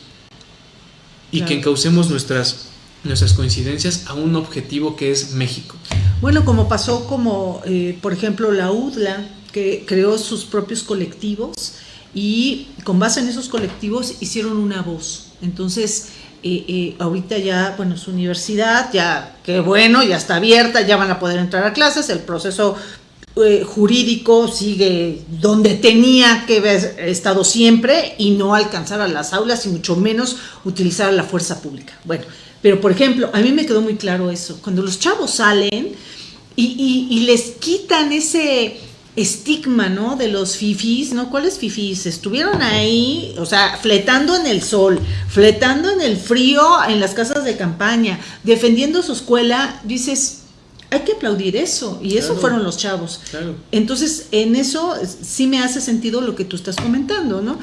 y que encaucemos nuestras, nuestras coincidencias a un objetivo que es México. Bueno, como pasó como, eh, por ejemplo, la UDLA, que creó sus propios colectivos y con base en esos colectivos hicieron una voz. Entonces, eh, eh, ahorita ya, bueno, su universidad, ya, qué bueno, ya está abierta, ya van a poder entrar a clases, el proceso eh, jurídico sigue donde tenía que haber estado siempre y no alcanzar a las aulas y mucho menos utilizar la fuerza pública. Bueno, pero por ejemplo, a mí me quedó muy claro eso, cuando los chavos salen y, les quitan ese estigma, ¿no? De los fifis, ¿no? ¿Cuáles fifis? Estuvieron ahí, o sea, fletando en el sol, fletando en el frío en las casas de campaña, defendiendo su escuela, dices, hay que aplaudir eso, y eso fueron los chavos. Entonces, en eso sí me hace sentido lo que tú estás comentando, ¿no?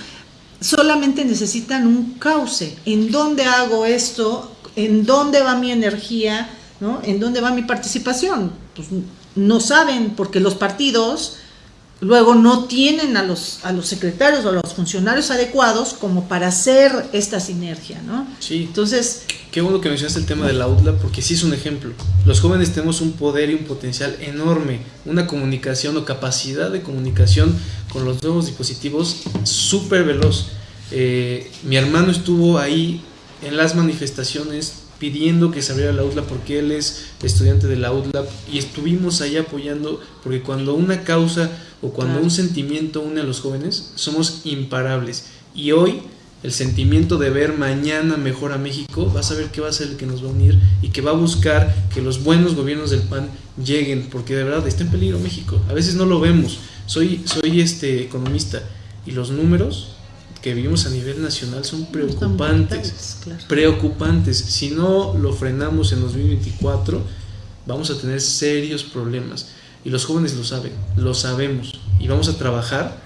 Solamente necesitan un cauce. ¿En dónde hago esto? ¿En dónde va mi energía? ¿no? ¿En dónde va mi participación? Pues no saben, porque los partidos luego no tienen a los, a los secretarios o a los funcionarios adecuados como para hacer esta sinergia, ¿no? Sí. Entonces... Qué bueno que mencionaste el tema de la UTLA porque sí es un ejemplo. Los jóvenes tenemos un poder y un potencial enorme, una comunicación o capacidad de comunicación con los nuevos dispositivos súper veloz. Eh, mi hermano estuvo ahí en las manifestaciones pidiendo que se abriera la UTLA porque él es estudiante de la UTLA y estuvimos ahí apoyando porque cuando una causa o cuando un sentimiento une a los jóvenes somos imparables y hoy el sentimiento de ver mañana mejor a México vas a ver que va a ser el que nos va a unir y que va a buscar que los buenos gobiernos del PAN lleguen porque de verdad está en peligro México a veces no lo vemos soy soy este economista y los números que vivimos a nivel nacional son preocupantes. Preocupantes. Si no lo frenamos en 2024, vamos a tener serios problemas. Y los jóvenes lo saben, lo sabemos. Y vamos a trabajar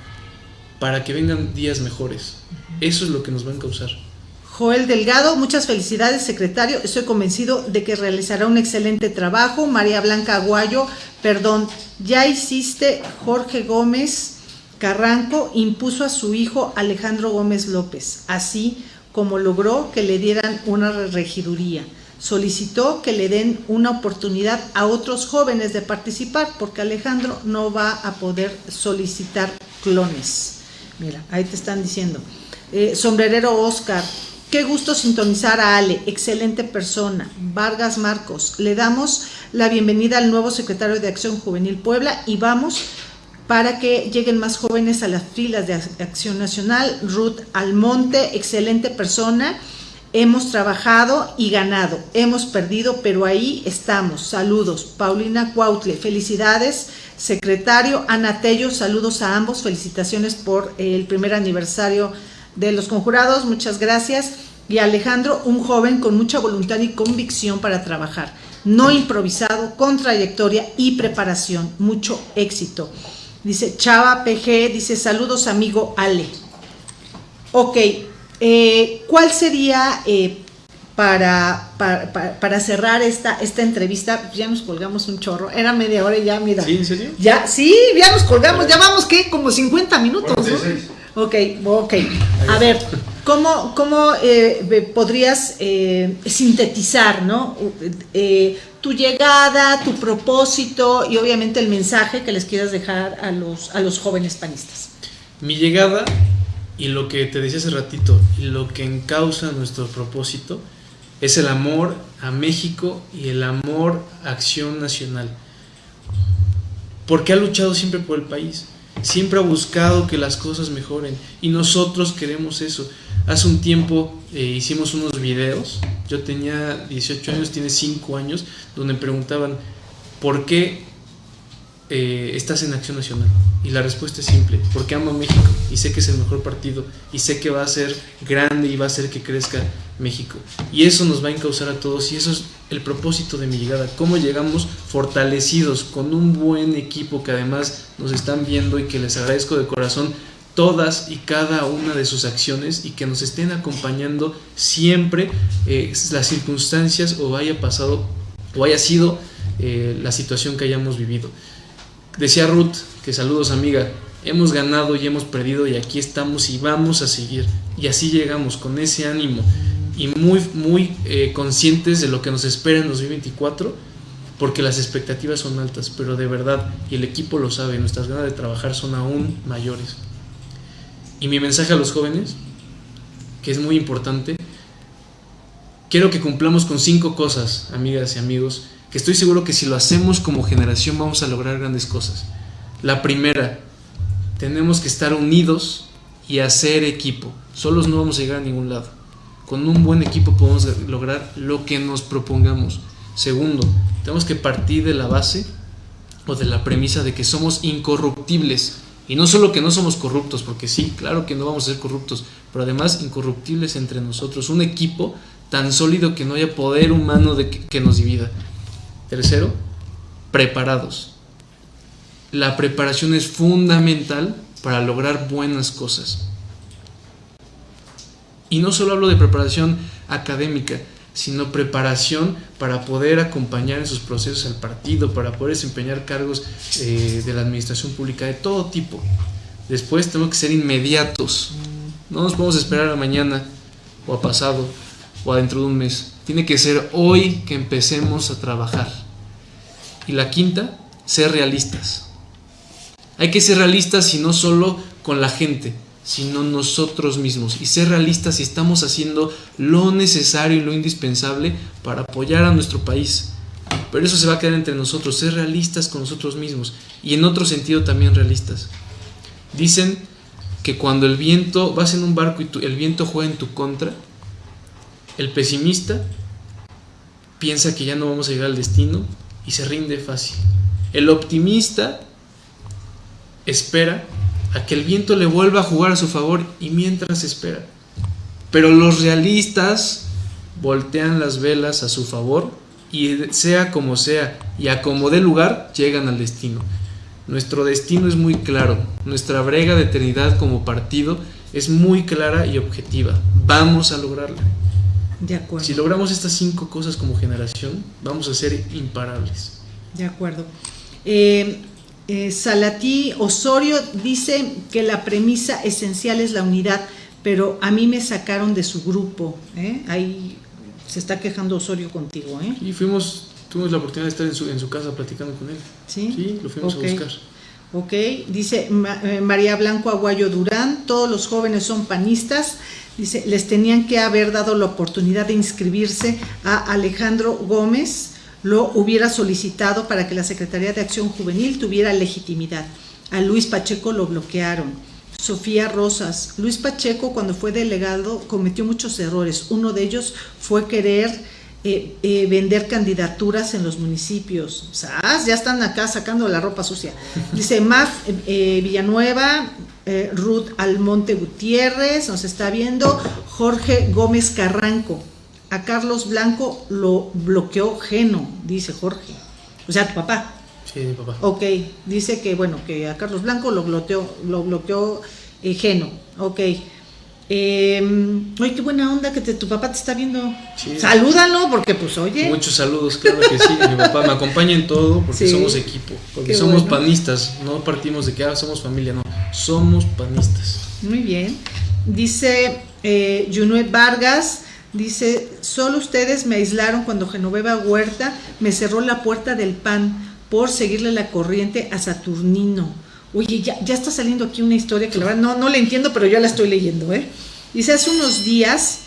para que vengan días mejores. Eso es lo que nos va a causar. Joel Delgado, muchas felicidades, secretario. Estoy convencido de que realizará un excelente trabajo. María Blanca Aguayo, perdón, ya hiciste Jorge Gómez Carranco impuso a su hijo Alejandro Gómez López, así como logró que le dieran una regiduría. Solicitó que le den una oportunidad a otros jóvenes de participar, porque Alejandro no va a poder solicitar clones. Mira, ahí te están diciendo. Eh, sombrerero Oscar, qué gusto sintonizar a Ale, excelente persona. Vargas Marcos, le damos la bienvenida al nuevo secretario de Acción Juvenil Puebla y vamos para que lleguen más jóvenes a las filas de Acción Nacional. Ruth Almonte, excelente persona. Hemos trabajado y ganado. Hemos perdido, pero ahí estamos. Saludos. Paulina Cuautle, felicidades. Secretario Ana Tello, saludos a ambos. Felicitaciones por el primer aniversario de los conjurados. Muchas gracias. Y Alejandro, un joven con mucha voluntad y convicción para trabajar. No improvisado, con trayectoria y preparación. Mucho éxito. Dice Chava PG, dice saludos amigo Ale. Ok, eh, ¿cuál sería eh, para, para, cerrar esta, esta entrevista? Ya nos colgamos un chorro, era media hora y ya, mira. ¿Sí, en serio? Ya, sí, ya nos colgamos, ya vamos, ¿qué? Como 50 minutos, ¿no? Ok, ok. A ver, ¿cómo, cómo eh, podrías eh, sintetizar ¿no? Eh, tu llegada, tu propósito y obviamente el mensaje que les quieras dejar a los, a los jóvenes panistas? Mi llegada y lo que te decía hace ratito y lo que encausa nuestro propósito es el amor a México y el amor a Acción Nacional. Porque ha luchado siempre por el país, siempre ha buscado que las cosas mejoren y nosotros queremos eso. Hace un tiempo eh, hicimos unos videos, yo tenía 18 años, tiene 5 años, donde preguntaban, ¿por qué eh, estás en Acción Nacional? Y la respuesta es simple, porque amo a México y sé que es el mejor partido y sé que va a ser grande y va a hacer que crezca México. Y eso nos va a encauzar a todos y eso es el propósito de mi llegada, cómo llegamos fortalecidos con un buen equipo que además nos están viendo y que les agradezco de corazón todas y cada una de sus acciones y que nos estén acompañando siempre eh, las circunstancias o haya pasado o haya sido eh, la situación que hayamos vivido. Decía Ruth, que saludos amiga, hemos ganado y hemos perdido y aquí estamos y vamos a seguir. Y así llegamos con ese ánimo y muy, muy eh, conscientes de lo que nos espera en 2024, porque las expectativas son altas, pero de verdad, y el equipo lo sabe, nuestras ganas de trabajar son aún mayores. Y mi mensaje a los jóvenes, que es muy importante, quiero que cumplamos con cinco cosas, amigas y amigos, que estoy seguro que si lo hacemos como generación vamos a lograr grandes cosas. La primera, tenemos que estar unidos y hacer equipo. Solos no vamos a llegar a ningún lado. Con un buen equipo podemos lograr lo que nos propongamos. Segundo, tenemos que partir de la base o de la premisa de que somos incorruptibles. Y no solo que no somos corruptos, porque sí, claro que no vamos a ser corruptos, pero además incorruptibles entre nosotros. Un equipo tan sólido que no haya poder humano que nos divida. Tercero, preparados. La preparación es fundamental para lograr buenas cosas. Y no solo hablo de preparación académica, sino preparación para poder acompañar en sus procesos al partido, para poder desempeñar cargos eh, de la administración pública de todo tipo. Después tenemos que ser inmediatos. No nos podemos esperar a mañana o a pasado o a dentro de un mes. Tiene que ser hoy que empecemos a trabajar. Y la quinta, ser realistas. Hay que ser realistas y no solo con la gente, sino nosotros mismos. Y ser realistas si estamos haciendo lo necesario y lo indispensable para apoyar a nuestro país. Pero eso se va a quedar entre nosotros, ser realistas con nosotros mismos. Y en otro sentido también realistas. Dicen que cuando el viento, vas en un barco y el viento juega en tu contra, el pesimista piensa que ya no vamos a llegar al destino y se rinde fácil. El optimista espera a que el viento le vuelva a jugar a su favor y mientras espera. Pero los realistas voltean las velas a su favor y sea como sea y a como dé lugar llegan al destino. Nuestro destino es muy claro, nuestra brega de eternidad como partido es muy clara y objetiva. Vamos a lograrla. De acuerdo. Si logramos estas cinco cosas como generación, vamos a ser imparables. De acuerdo. Eh, eh, Salatí Osorio dice que la premisa esencial es la unidad, pero a mí me sacaron de su grupo. ¿eh? Ahí se está quejando Osorio contigo. ¿eh? Y fuimos, tuvimos la oportunidad de estar en su, en su casa platicando con él. Sí, sí lo fuimos a buscar. Ok, dice eh, María Blanco Aguayo Durán, todos los jóvenes son panistas, dice, les tenían que haber dado la oportunidad de inscribirse a Alejandro Gómez, lo hubiera solicitado para que la Secretaría de Acción Juvenil tuviera legitimidad. A Luis Pacheco lo bloquearon. Sofía Rosas. Luis Pacheco cuando fue delegado cometió muchos errores. Uno de ellos fue querer eh, eh, vender candidaturas en los municipios. O sea, ah, ya están acá sacando la ropa sucia. Dice Maf eh, Villanueva, Ruth Almonte Gutiérrez, nos está viendo, Jorge Gómez Carranco a Carlos Blanco lo bloqueó Geno, dice Jorge. O sea, tu papá. Sí, mi papá. Ok, dice que bueno, que a Carlos Blanco lo bloqueó, lo bloqueó Geno. Ok. Eh, oye, qué buena onda que tu papá te está viendo. Salúdalo, porque pues oye. Muchos saludos, claro que sí. Mi papá me acompaña en todo porque somos equipo. Porque somos panistas. No partimos de que ah, somos familia, no. Somos panistas. Muy bien. Dice Eh, Junuet Vargas dice, solo ustedes me aislaron cuando Genoveva Huerta me cerró la puerta del pan por seguirle la corriente a Saturnino. Oye, ya, está saliendo aquí una historia que la verdad no, no la entiendo, pero ya la estoy leyendo. ¿eh? Dice, hace unos días,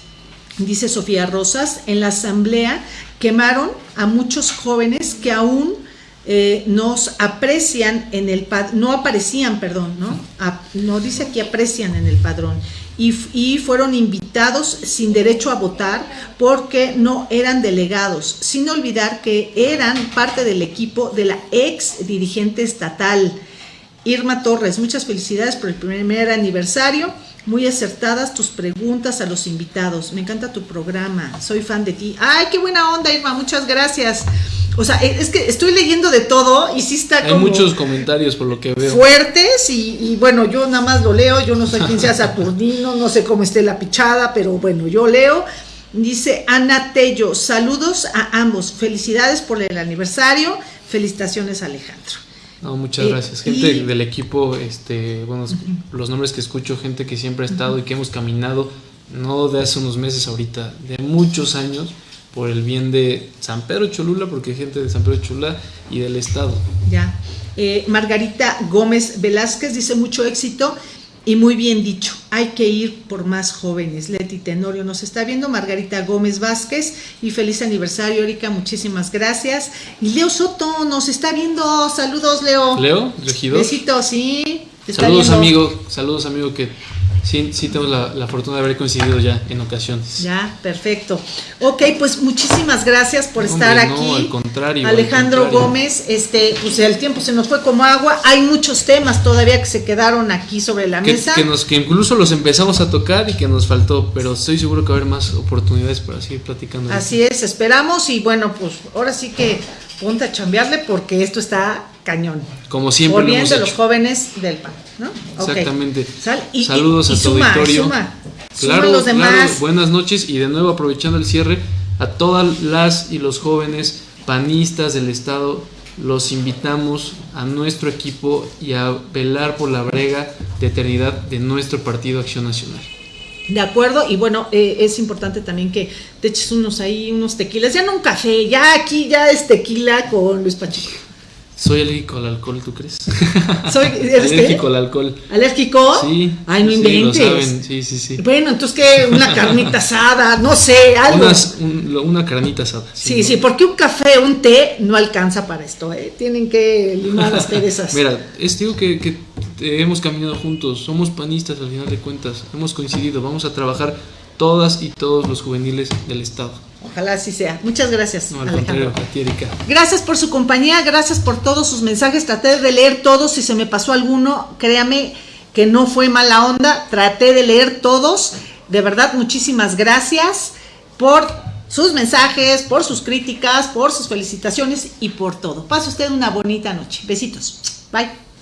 dice Sofía Rosas, en la asamblea quemaron a muchos jóvenes que aún eh, nos aprecian en el no aparecían, perdón, ¿no? no dice aquí aprecian en el padrón. Y, y, fueron invitados sin derecho a votar porque no eran delegados, sin olvidar que eran parte del equipo de la ex dirigente estatal. Irma Torres, muchas felicidades por el primer aniversario. Muy acertadas tus preguntas a los invitados. Me encanta tu programa. Soy fan de ti. Ay, qué buena onda, Irma. Muchas gracias. O sea, es que estoy leyendo de todo y sí está Hay muchos comentarios por lo que veo. Fuertes y, bueno, yo nada más lo leo. Yo no sé quién sea Saturnino, no sé cómo esté la pichada, pero bueno, yo leo. Dice Ana Tello, saludos a ambos. Felicidades por el aniversario. Felicitaciones, Alejandro. No, muchas eh, gracias. Gente del equipo, este, bueno, los nombres que escucho, gente que siempre ha estado y que hemos caminado, no de hace unos meses ahorita, de muchos años, por el bien de San Pedro Cholula, porque hay gente de San Pedro Cholula y del Estado. Ya. Eh, Margarita Gómez Velázquez dice mucho éxito y muy bien dicho, hay que ir por más jóvenes. Leti Tenorio nos está viendo, Margarita Gómez Vázquez, y feliz aniversario, Erika, muchísimas gracias. Y Leo Soto nos está viendo, saludos, Leo. Leo, regidor. Besitos, sí. Saludos, amigo, saludos, amigo, que sí, sí tengo la, fortuna de haber coincidido ya en ocasiones. Ya, perfecto. Ok, pues muchísimas gracias por estar aquí. No, al contrario. Alejandro Gómez, este, pues el tiempo se nos fue como agua. Hay muchos temas todavía que se quedaron aquí sobre la mesa. Que, nos, que incluso los empezamos a tocar y que nos faltó, pero estoy seguro que va a haber más oportunidades para seguir platicando. Así es, esperamos y bueno, pues ahora sí que ponte a chambearle porque esto está cañón. Como siempre. Por bien de los jóvenes del PAN, ¿no? Exactamente. Saludos a tu auditorio. claro, los demás. buenas noches y de nuevo aprovechando el cierre, a todas las y los jóvenes panistas del Estado, los invitamos a nuestro equipo y a velar por la brega de eternidad de nuestro Partido Acción Nacional. De acuerdo, y bueno, eh, es importante también que te eches unos ahí, unos tequilas, ya no un café, ya aquí ya es tequila con Luis Pacheco. Soy alérgico al alcohol, ¿tú crees? Soy alérgico al alcohol. ¿Alérgico? Sí. Ay, no sí, inventes. Lo saben. Sí, sí, sí. Bueno, entonces que una carnita asada, no sé, algo. una carnita asada. Sí, sí, porque un café, un té no alcanza para esto, ¿eh? Tienen que limar las perezas. Mira, es digo que, que hemos caminado juntos, somos panistas al final de cuentas, hemos coincidido, vamos a trabajar todas y todos los juveniles del Estado. Ojalá así sea. Muchas gracias, Alejandro. Erika. Gracias por su compañía, gracias por todos sus mensajes. Traté de leer todos, si se me pasó alguno, créame que no fue mala onda. Traté de leer todos. De verdad, muchísimas gracias por sus mensajes, por sus críticas, por sus felicitaciones y por todo. Pase usted una bonita noche. Besitos. Bye.